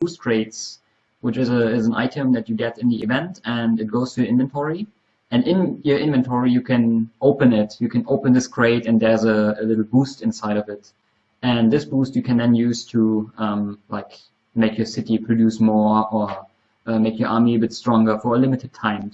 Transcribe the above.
boost crates, which is, a, is an item that you get in the event and it goes to your inventory. And in your inventory, you can open it. You can open this crate and there's a, a little boost inside of it. And this boost you can then use to um, like make your city produce more or uh, make your army a bit stronger for a limited time.